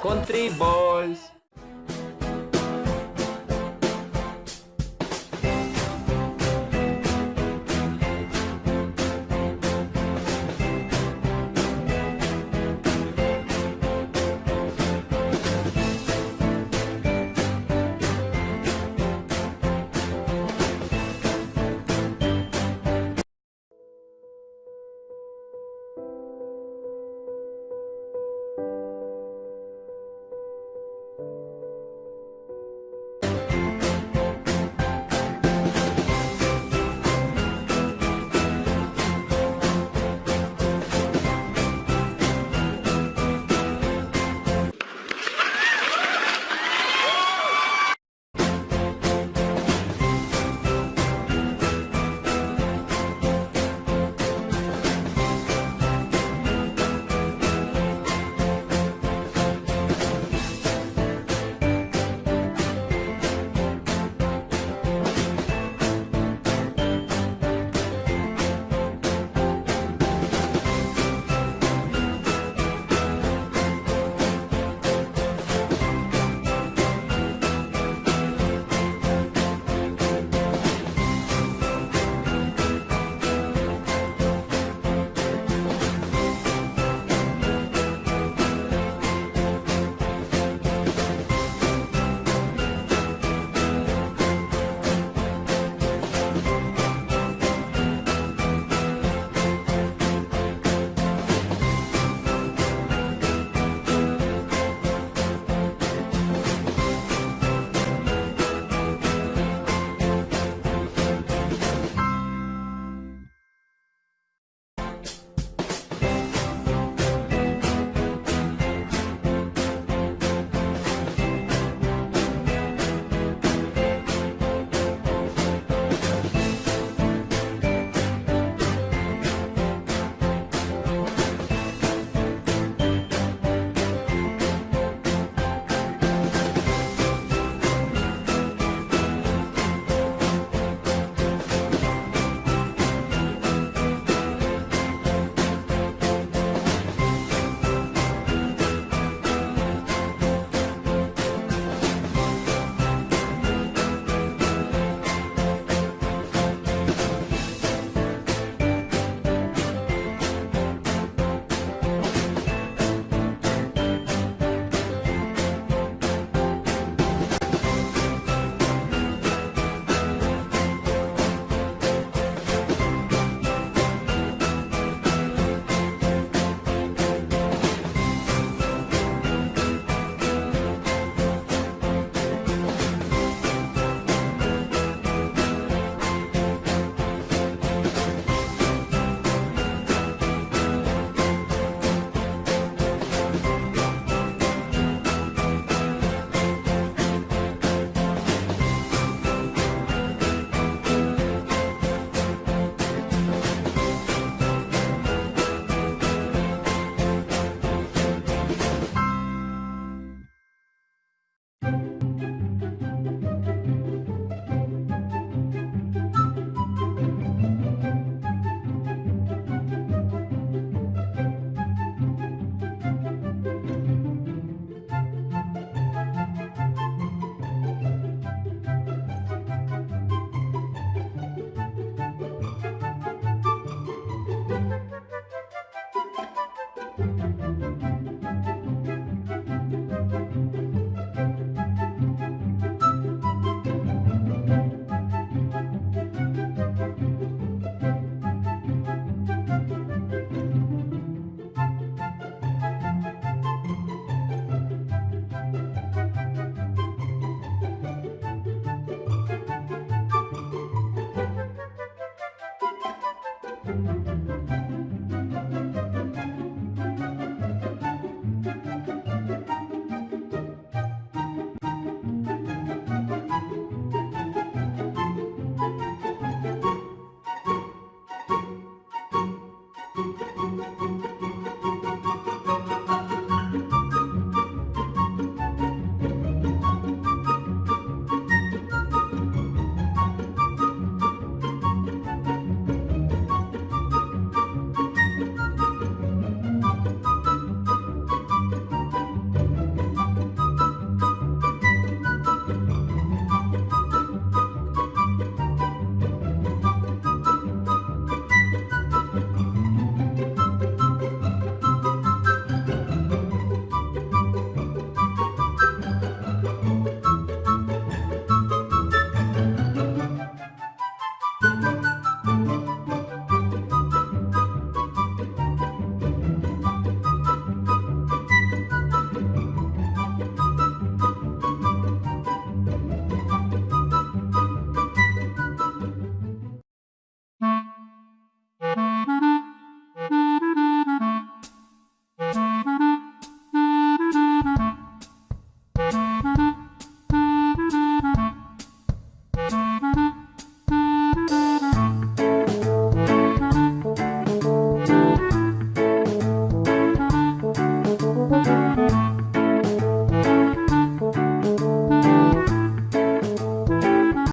Country Boys.